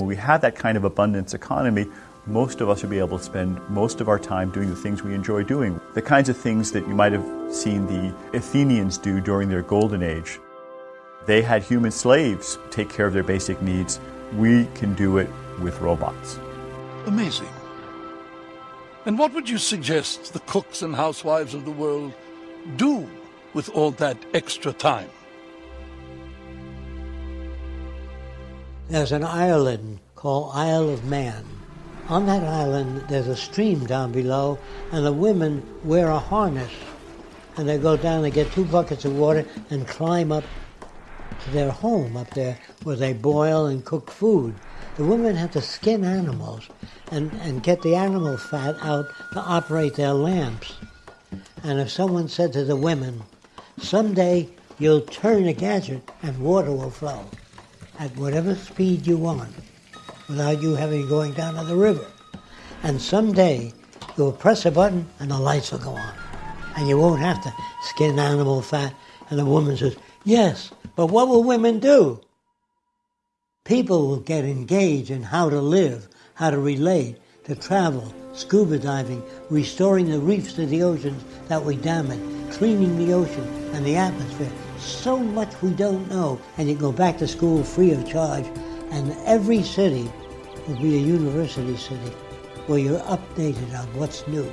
When we have that kind of abundance economy, most of us will be able to spend most of our time doing the things we enjoy doing. The kinds of things that you might have seen the Athenians do during their golden age. They had human slaves take care of their basic needs. We can do it with robots. Amazing. And what would you suggest the cooks and housewives of the world do with all that extra time? There's an island called Isle of Man. On that island, there's a stream down below, and the women wear a harness. And they go down and get two buckets of water and climb up to their home up there where they boil and cook food. The women have to skin animals and, and get the animal fat out to operate their lamps. And if someone said to the women, someday you'll turn a gadget and water will flow at whatever speed you want without you having going down to the river. And someday you'll press a button and the lights will go on. And you won't have to skin animal fat. And the woman says, Yes, but what will women do? People will get engaged in how to live, how to relate, to travel, scuba diving, restoring the reefs to the oceans that we damaged, cleaning the ocean and the atmosphere. So much we don't know. And you go back to school free of charge, and every city will be a university city where you're updated on what's new.